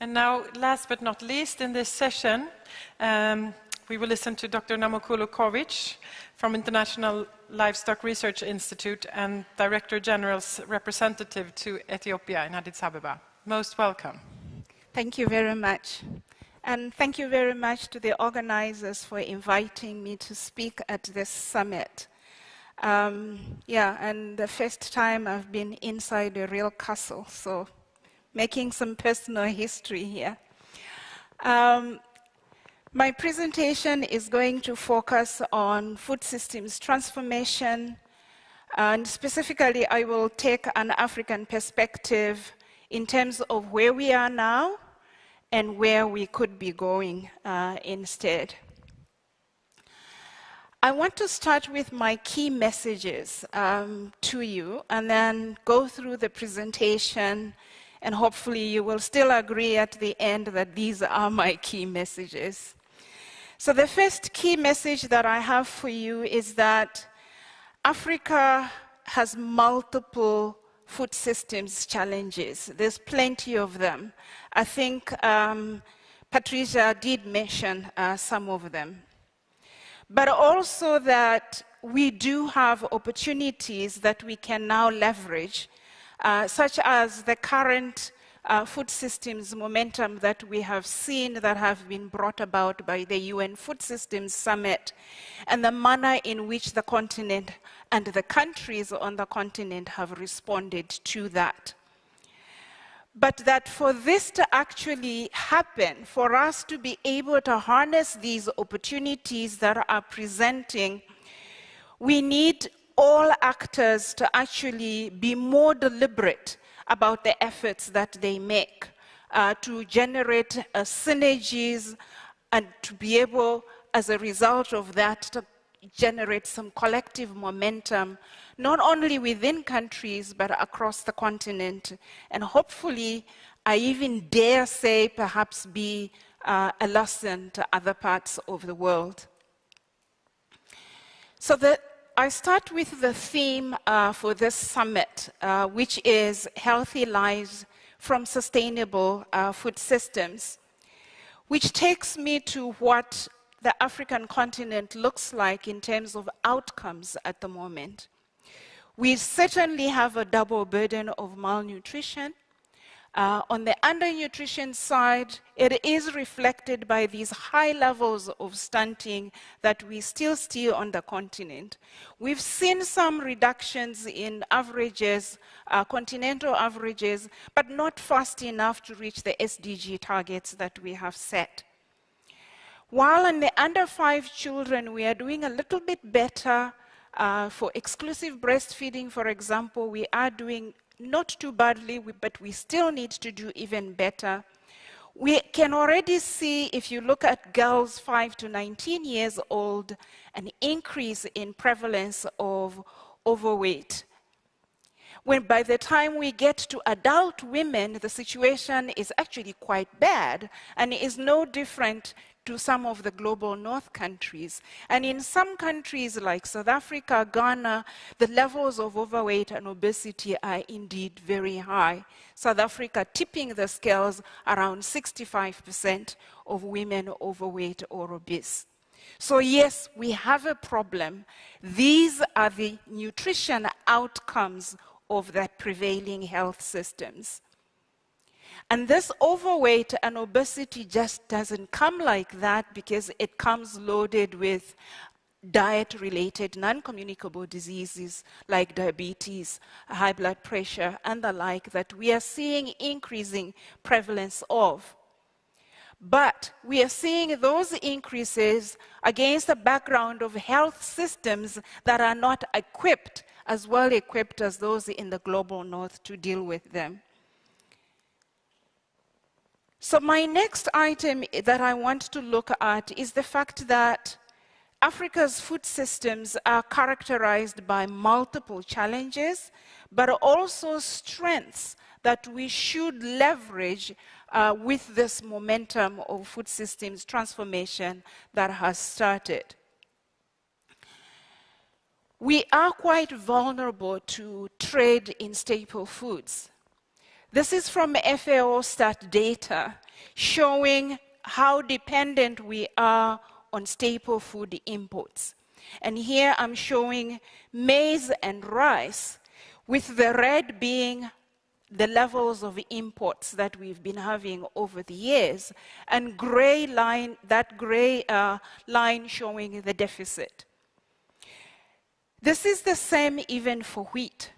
And now, last but not least in this session, um, we will listen to Dr. Namukolo Covic from International Livestock Research Institute and Director General's representative to Ethiopia in Addis Ababa. Most welcome. Thank you very much. And thank you very much to the organizers for inviting me to speak at this summit. Um, yeah, and the first time I've been inside a real castle, so making some personal history here. Um, my presentation is going to focus on food systems transformation, and specifically I will take an African perspective in terms of where we are now and where we could be going uh, instead. I want to start with my key messages um, to you and then go through the presentation and hopefully you will still agree at the end that these are my key messages. So the first key message that I have for you is that Africa has multiple food systems challenges. There's plenty of them. I think um, Patricia did mention uh, some of them. But also that we do have opportunities that we can now leverage uh, such as the current uh, food systems momentum that we have seen that have been brought about by the UN Food Systems Summit and the manner in which the continent and the countries on the continent have responded to that. But that for this to actually happen, for us to be able to harness these opportunities that are presenting, we need all actors to actually be more deliberate about the efforts that they make uh, to generate uh, synergies and to be able, as a result of that, to generate some collective momentum, not only within countries, but across the continent. And hopefully, I even dare say, perhaps be uh, a lesson to other parts of the world. So the I start with the theme uh, for this summit, uh, which is healthy lives from sustainable uh, food systems, which takes me to what the African continent looks like in terms of outcomes at the moment. We certainly have a double burden of malnutrition, uh, on the undernutrition side, it is reflected by these high levels of stunting that we still see on the continent. We've seen some reductions in averages, uh, continental averages, but not fast enough to reach the SDG targets that we have set. While in the under five children, we are doing a little bit better uh, for exclusive breastfeeding, for example, we are doing not too badly, but we still need to do even better. We can already see, if you look at girls 5 to 19 years old, an increase in prevalence of overweight. When by the time we get to adult women, the situation is actually quite bad and is no different to some of the global north countries. And in some countries like South Africa, Ghana, the levels of overweight and obesity are indeed very high. South Africa tipping the scales around 65% of women overweight or obese. So yes, we have a problem. These are the nutrition outcomes of the prevailing health systems. And this overweight and obesity just doesn't come like that because it comes loaded with diet related non communicable diseases like diabetes, high blood pressure, and the like that we are seeing increasing prevalence of. But we are seeing those increases against the background of health systems that are not equipped, as well equipped as those in the global north to deal with them. So my next item that I want to look at is the fact that Africa's food systems are characterized by multiple challenges, but also strengths that we should leverage uh, with this momentum of food systems transformation that has started. We are quite vulnerable to trade in staple foods. This is from FAO stat data showing how dependent we are on staple food imports. And here I'm showing maize and rice, with the red being the levels of imports that we've been having over the years, and gray line, that gray uh, line showing the deficit. This is the same even for wheat.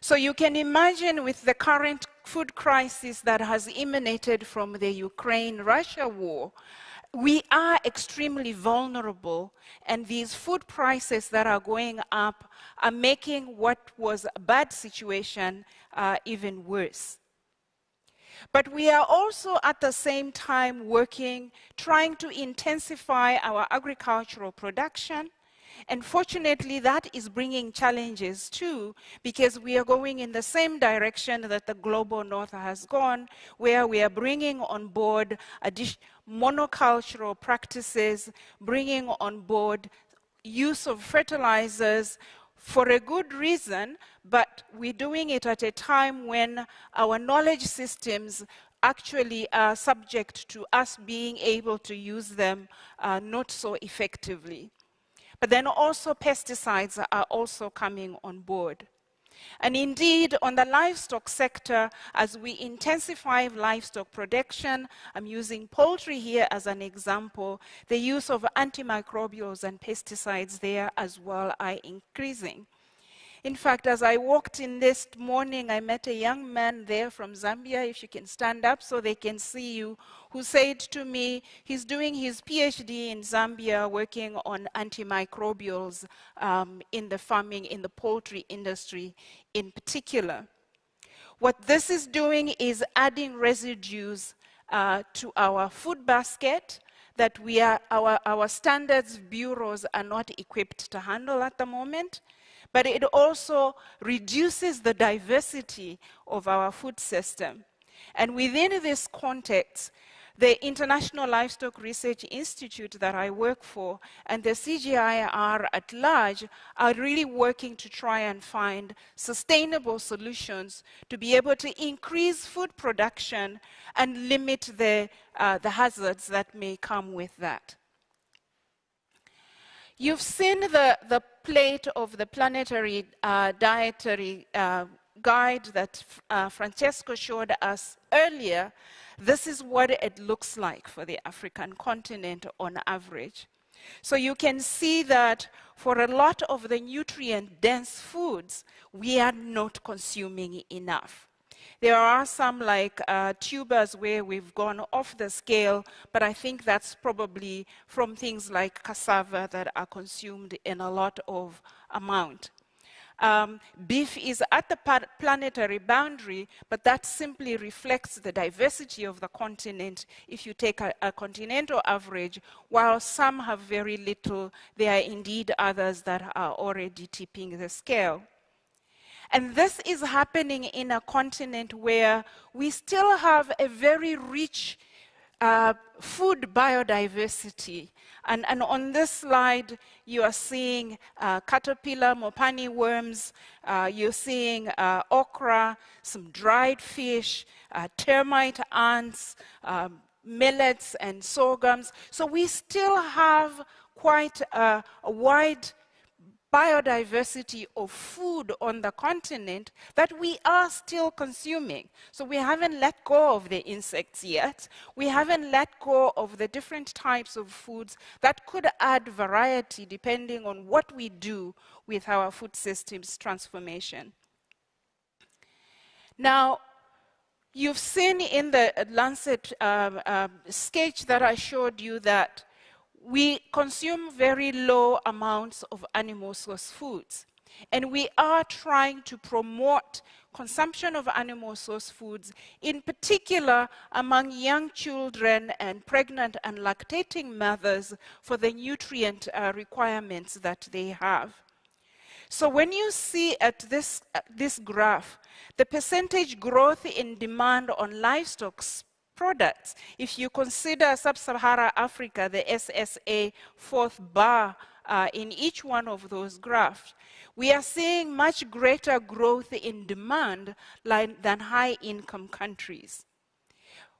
So you can imagine with the current food crisis that has emanated from the Ukraine-Russia war, we are extremely vulnerable, and these food prices that are going up are making what was a bad situation uh, even worse. But we are also at the same time working, trying to intensify our agricultural production, and fortunately, that is bringing challenges too, because we are going in the same direction that the global north has gone, where we are bringing on board monocultural practices, bringing on board use of fertilizers for a good reason, but we're doing it at a time when our knowledge systems actually are subject to us being able to use them uh, not so effectively. But then also pesticides are also coming on board. And indeed, on the livestock sector, as we intensify livestock production, I'm using poultry here as an example, the use of antimicrobials and pesticides there as well are increasing. In fact, as I walked in this morning, I met a young man there from Zambia, if you can stand up so they can see you, who said to me he's doing his PhD in Zambia working on antimicrobials um, in the farming, in the poultry industry in particular. What this is doing is adding residues uh, to our food basket that we are, our, our standards bureaus are not equipped to handle at the moment but it also reduces the diversity of our food system. And within this context, the International Livestock Research Institute that I work for and the CGIAR at large are really working to try and find sustainable solutions to be able to increase food production and limit the, uh, the hazards that may come with that. You've seen the, the plate of the planetary uh, dietary uh, guide that uh, Francesco showed us earlier. This is what it looks like for the African continent on average. So you can see that for a lot of the nutrient-dense foods, we are not consuming enough. There are some like uh, tubers where we've gone off the scale, but I think that's probably from things like cassava that are consumed in a lot of amount. Um, beef is at the planetary boundary, but that simply reflects the diversity of the continent if you take a, a, continental average. While some have very little, there are indeed others that are already tipping the scale. And this is happening in a continent where we still have a very rich uh, food biodiversity. And, and, on this slide, you are seeing uh, caterpillar, mopani worms, uh, you're seeing uh, okra, some dried fish, uh, termite ants, um, millets and sorghums. So we still have quite a, a wide biodiversity of food on the continent that we are still consuming. So we haven't let go of the insects yet. We haven't let go of the different types of foods that could add variety depending on what we do with our food systems transformation. Now, you've seen in the Lancet um, um, sketch that I showed you that we consume very low amounts of animal source foods. And we are trying to promote consumption of animal source foods, in particular among young children and pregnant and lactating mothers for the nutrient uh, requirements that they have. So when you see at this, uh, this graph, the percentage growth in demand on livestock products. If you consider sub-Saharan Africa, the SSA fourth bar uh, in each one of those graphs, we are seeing much greater growth in demand than high-income countries.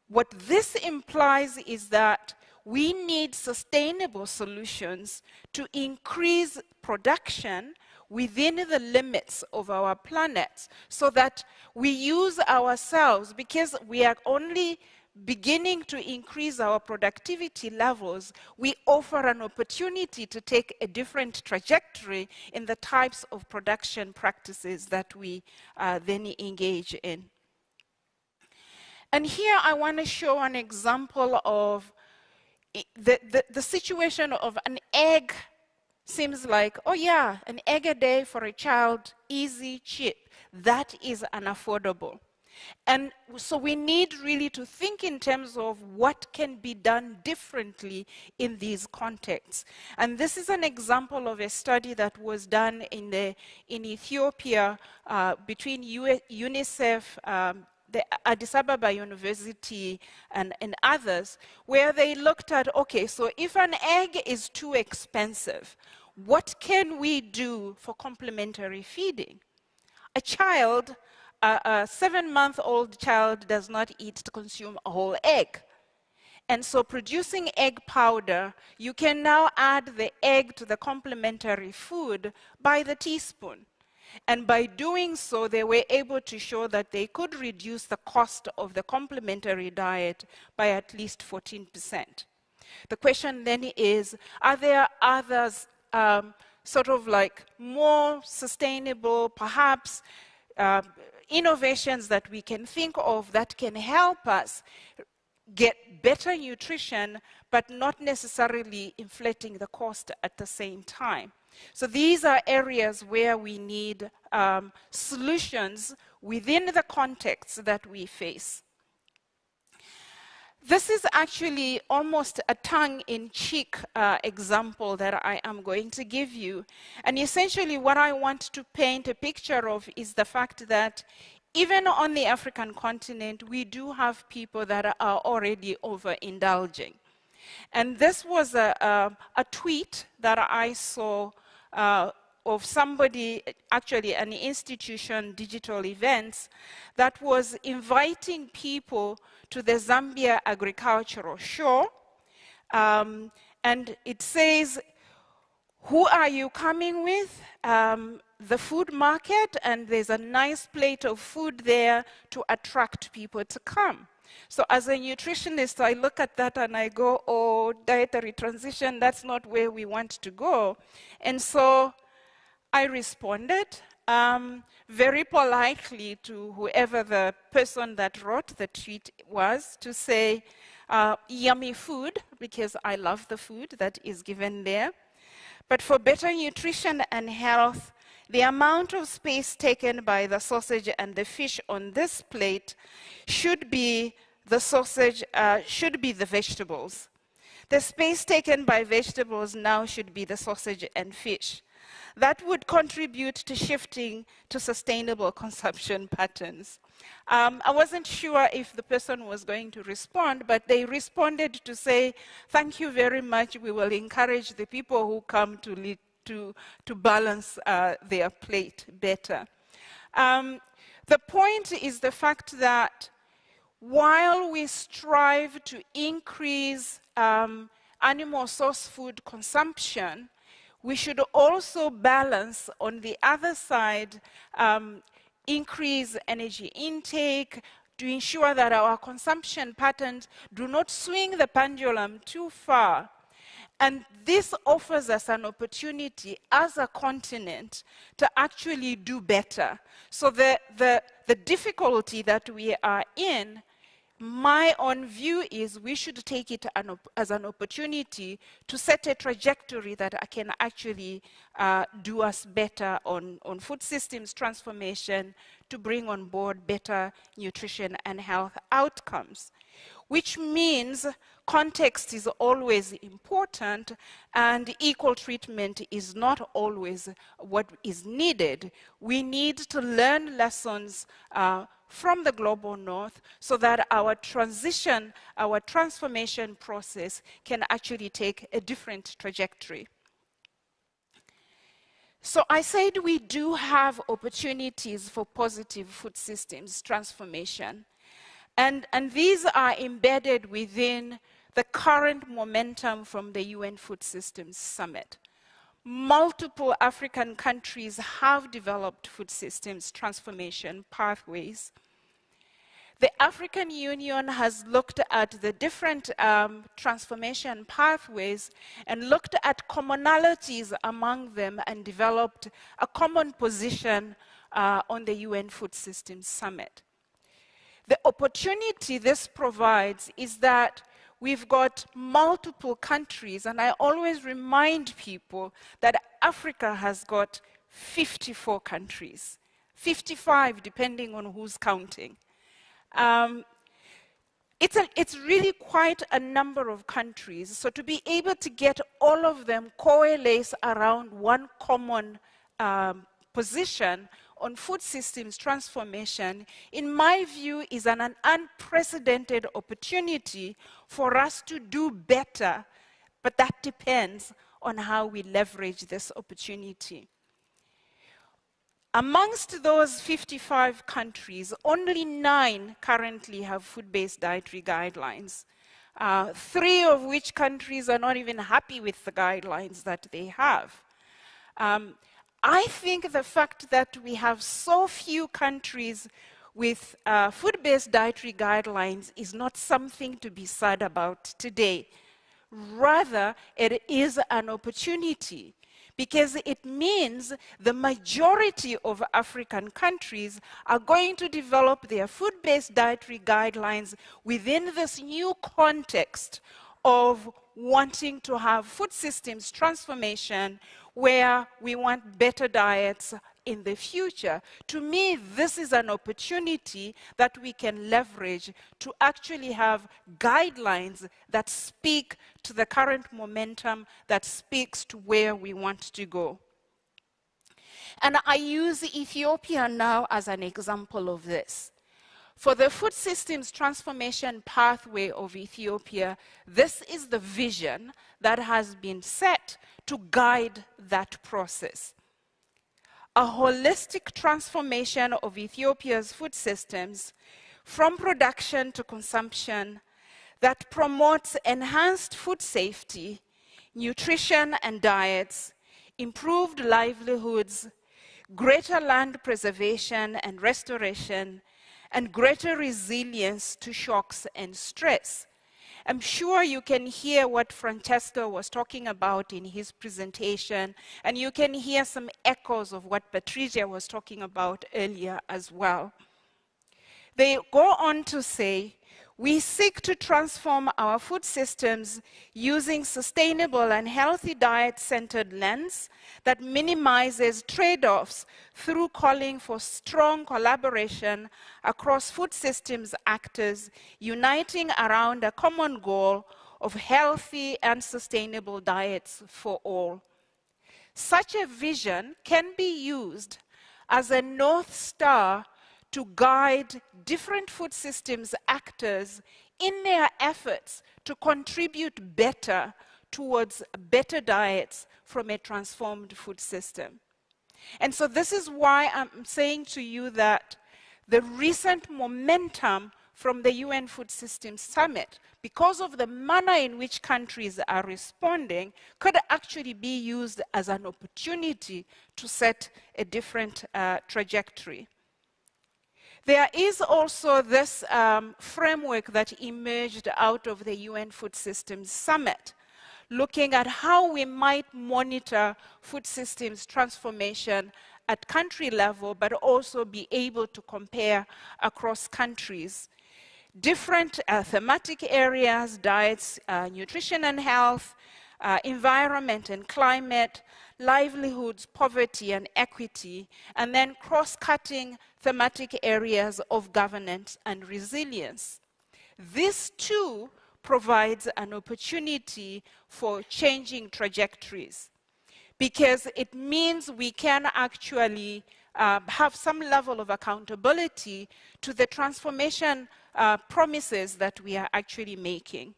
What this implies is that we need sustainable solutions to increase production within the limits of our planet so that we use ourselves because we are only beginning to increase our productivity levels, we offer an opportunity to take a different trajectory in the types of production practices that we uh, then engage in. And here I want to show an example of the, the, the situation of an egg seems like, oh yeah, an egg a day for a child, easy, cheap. That is unaffordable. And so we need really to think in terms of what can be done differently in these contexts. And this is an example of a study that was done in, the, in Ethiopia uh, between UNICEF, um, the Addis Ababa University and, and others, where they looked at, okay, so if an egg is too expensive, what can we do for complementary feeding? A child, a, a seven-month-old child does not eat to consume a whole egg. And so producing egg powder, you can now add the egg to the complementary food by the teaspoon. And by doing so, they were able to show that they could reduce the cost of the complementary diet by at least 14%. The question then is, are there others um, sort of like more sustainable, perhaps uh, innovations that we can think of that can help us get better nutrition, but not necessarily inflating the cost at the same time. So these are areas where we need um, solutions within the context that we face. This is actually almost a tongue-in-cheek uh, example that I am going to give you. And essentially what I want to paint a picture of is the fact that even on the African continent, we do have people that are already overindulging. And this was a, a, a tweet that I saw uh, of somebody, actually an institution, digital events, that was inviting people to the Zambia Agricultural Show. Um, and it says, who are you coming with? Um, the food market, and there's a nice plate of food there to attract people to come. So as a nutritionist, I look at that and I go, oh, dietary transition, that's not where we want to go. And so I responded um, very politely to whoever the person that wrote the tweet was to say, uh, yummy food, because I love the food that is given there. But for better nutrition and health, the amount of space taken by the sausage and the fish on this plate should be the sausage, uh, should be the vegetables. The space taken by vegetables now should be the sausage and fish. That would contribute to shifting to sustainable consumption patterns. Um, I wasn't sure if the person was going to respond, but they responded to say, thank you very much. We will encourage the people who come to, to, to balance uh, their plate better. Um, the point is the fact that while we strive to increase um, animal source food consumption, we should also balance on the other side, um, increase energy intake to ensure that our consumption patterns do not swing the pendulum too far. And this offers us an opportunity as a continent to actually do better. So the, the, the difficulty that we are in my own view is we should take it an as an opportunity to set a trajectory that can actually uh, do us better on, on food systems transformation to bring on board better nutrition and health outcomes, which means context is always important and equal treatment is not always what is needed. We need to learn lessons uh, from the global north so that our transition, our transformation process can actually take a different trajectory. So I said we do have opportunities for positive food systems transformation. And, and these are embedded within the current momentum from the UN Food Systems Summit. Multiple African countries have developed food systems transformation pathways. The African Union has looked at the different um, transformation pathways and looked at commonalities among them and developed a common position uh, on the UN Food Systems Summit. The opportunity this provides is that we've got multiple countries, and I always remind people that Africa has got 54 countries, 55 depending on who's counting. Um, it's, a, it's really quite a number of countries. So to be able to get all of them coalesce around one common um, position on food systems transformation, in my view, is an, an unprecedented opportunity for us to do better, but that depends on how we leverage this opportunity. Amongst those 55 countries, only nine currently have food-based dietary guidelines. Uh, three of which countries are not even happy with the guidelines that they have. Um, I think the fact that we have so few countries with uh, food-based dietary guidelines is not something to be sad about today. Rather, it is an opportunity because it means the majority of African countries are going to develop their food-based dietary guidelines within this new context of wanting to have food systems transformation where we want better diets in the future. To me, this is an opportunity that we can leverage to actually have guidelines that speak to the current momentum, that speaks to where we want to go. And I use Ethiopia now as an example of this. For the food systems transformation pathway of Ethiopia, this is the vision that has been set to guide that process a holistic transformation of Ethiopia's food systems from production to consumption that promotes enhanced food safety, nutrition and diets, improved livelihoods, greater land preservation and restoration, and greater resilience to shocks and stress. I'm sure you can hear what Francesco was talking about in his presentation, and you can hear some echoes of what Patricia was talking about earlier as well. They go on to say, we seek to transform our food systems using sustainable and healthy diet-centered lens that minimizes trade-offs through calling for strong collaboration across food systems actors uniting around a common goal of healthy and sustainable diets for all. Such a vision can be used as a North Star to guide different food systems actors in their efforts to contribute better towards better diets from a transformed food system. And so this is why I'm saying to you that the recent momentum from the UN Food Systems Summit, because of the manner in which countries are responding, could actually be used as an opportunity to set a different uh, trajectory. There is also this um, framework that emerged out of the UN Food Systems Summit, looking at how we might monitor food systems transformation at country level, but also be able to compare across countries. Different uh, thematic areas, diets, uh, nutrition and health, uh, environment and climate, livelihoods, poverty and equity, and then cross-cutting thematic areas of governance and resilience. This too provides an opportunity for changing trajectories because it means we can actually uh, have some level of accountability to the transformation uh, promises that we are actually making.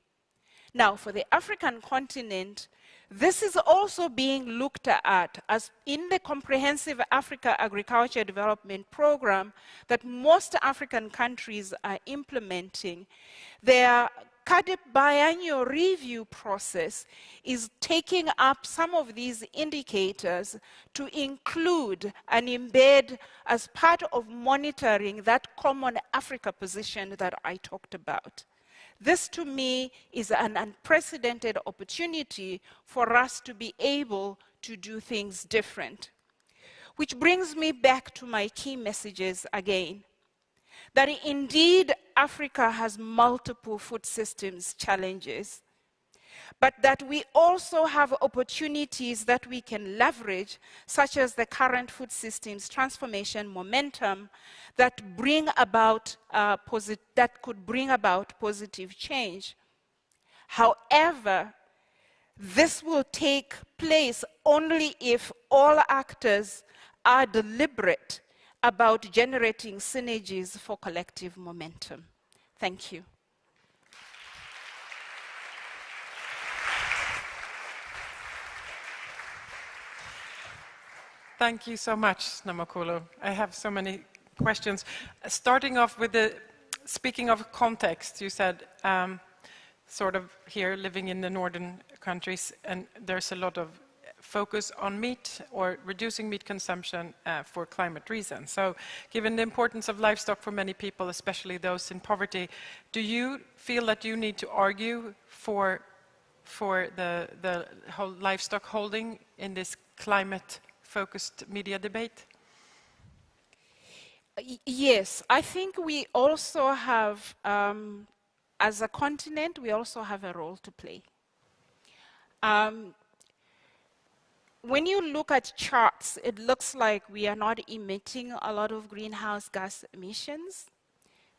Now, for the African continent, This is also being looked at as in the Comprehensive Africa Agriculture Development Program that most African countries are implementing. Their CAADP biannual review process is taking up some of these indicators to include and embed as part of monitoring that common Africa position that I talked about. This to me is an unprecedented opportunity for us to be able to do things different. Which brings me back to my key messages again. That indeed Africa has multiple food systems challenges but that we also have opportunities that we can leverage, such as the current food systems transformation momentum that bring about uh, that could bring about positive change. However, this will take place only if all actors are deliberate about generating synergies for collective momentum. Thank you. Thank you so much, Namukolo. I have so many questions. Starting off with the, speaking of context, you said um, sort of here living in the northern countries and there's a lot of focus on meat or reducing meat consumption uh, for climate reasons. So given the importance of livestock for many people, especially those in poverty, do you feel that you need to argue for, for the, the whole livestock holding in this climate focused media debate? Yes, I think we also have, um, as a continent, we also have a role to play. Um, when you look at charts, it looks like we are not emitting a lot of greenhouse gas emissions.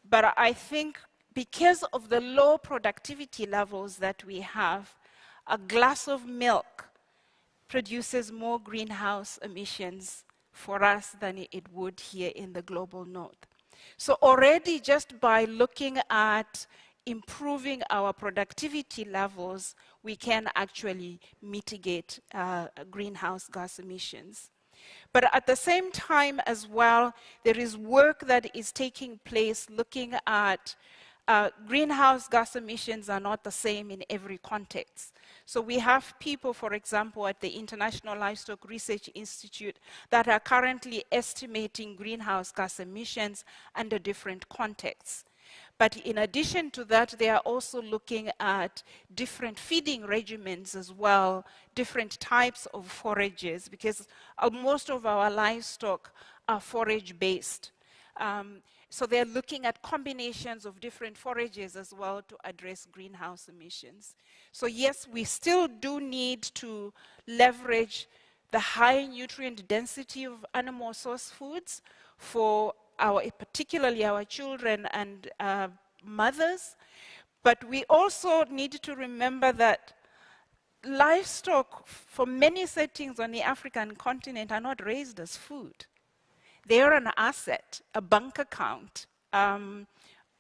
But I think because of the low productivity levels that we have, a glass of milk produces more greenhouse emissions for us than it would here in the global north. So already just by looking at improving our productivity levels, we can actually mitigate uh, greenhouse gas emissions. But at the same time as well, there is work that is taking place looking at uh, greenhouse gas emissions are not the same in every context. So we have people, for example, at the International Livestock Research Institute that are currently estimating greenhouse gas emissions under different contexts. But in addition to that, they are also looking at different feeding regimens as well, different types of forages, because uh, most of our livestock are forage-based. Um, so they're looking at combinations of different forages as well to address greenhouse emissions. So yes, we still do need to leverage the high nutrient density of animal source foods for our, particularly our children and uh, mothers. But we also need to remember that livestock for many settings on the African continent are not raised as food. They're an asset, a bank account. Um,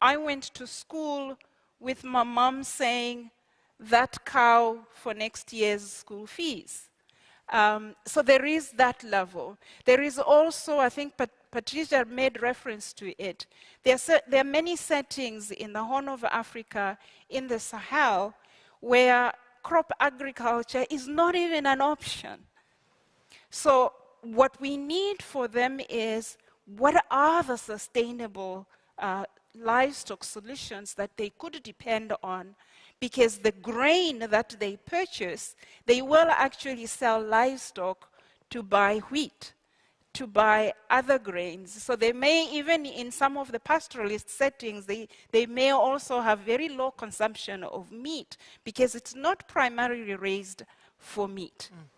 I went to school with my mom saying, that cow for next year's school fees. Um, so there is that level. There is also, I think Pat Patricia made reference to it, there are, there are many settings in the Horn of Africa, in the Sahel, where crop agriculture is not even an option. So what we need for them is what are the sustainable uh, livestock solutions that they could depend on because the grain that they purchase, they will actually sell livestock to buy wheat, to buy other grains. So they may, even in some of the pastoralist settings, they, they may also have very low consumption of meat because it's not primarily raised for meat. Mm.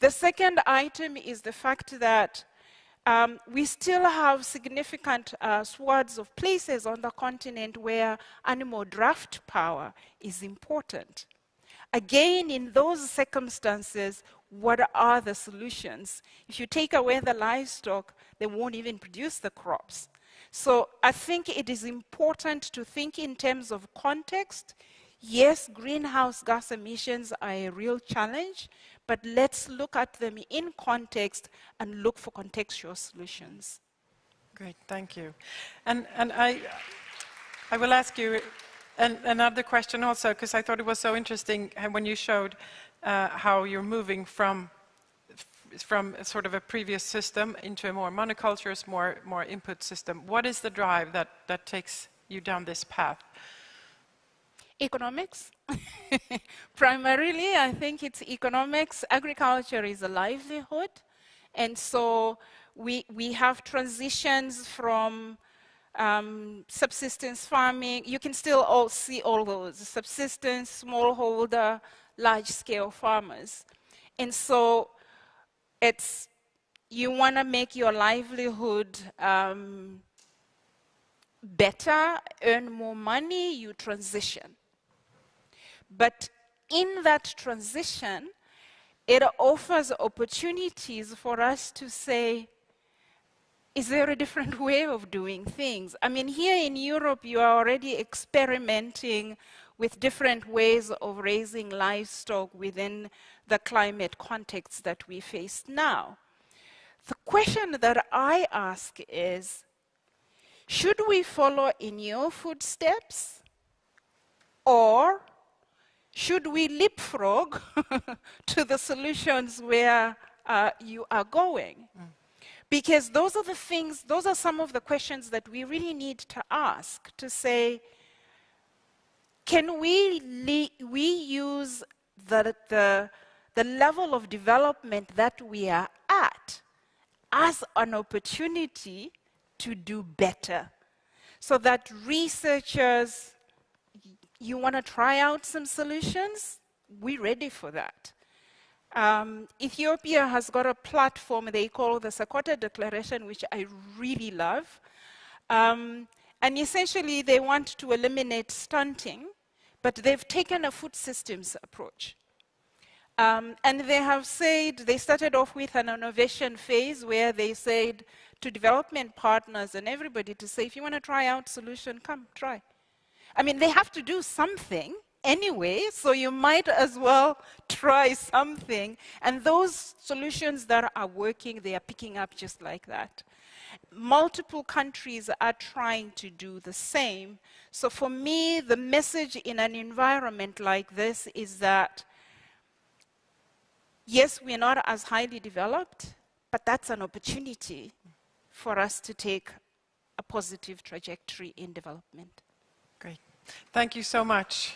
The second item is the fact that um, we still have significant uh, swaths of places on the continent where animal draft power is important. Again, in those circumstances, what are the solutions? If you take away the livestock, they won't even produce the crops. So I think it is important to think in terms of context, Yes, greenhouse gas emissions are a real challenge, but let's look at them in context and look for contextual solutions. Great, thank you. And, and I, I will ask you an, another question also, because I thought it was so interesting when you showed uh, how you're moving from from sort of a previous system into a more monocultures, more, more input system. What is the drive that, that takes you down this path? Economics. Primarily, I think it's economics. Agriculture is a livelihood. And so we, we have transitions from um, subsistence farming. You can still all see all those, subsistence, smallholder, large-scale farmers. And so it's, you want to make your livelihood um, better, earn more money, you transition. But in that transition, it offers opportunities for us to say, is there a different way of doing things? I mean, here in Europe, you are already experimenting with different ways of raising livestock within the climate context that we face now. The question that I ask is, should we follow in your footsteps or should we leapfrog to the solutions where uh, you are going? Mm. Because those are the things, those are some of the questions that we really need to ask to say, can we, we use the, the, the level of development that we are at as an opportunity to do better? So that researchers, you want to try out some solutions? We're ready for that. Um, Ethiopia has got a platform they call the Seqota Declaration, which I really love. Um, and essentially, they want to eliminate stunting but they've taken a food systems approach. Um, and they have said, they started off with an innovation phase where they said to development partners and everybody to say, if you want to try out solution, come, try. I mean, they have to do something anyway, so you might as well try something. And those solutions that are working, they are picking up just like that multiple countries are trying to do the same. So for me, the message in an environment like this is that, yes, we're not as highly developed, but that's an opportunity for us to take a positive trajectory in development. Thank you so much.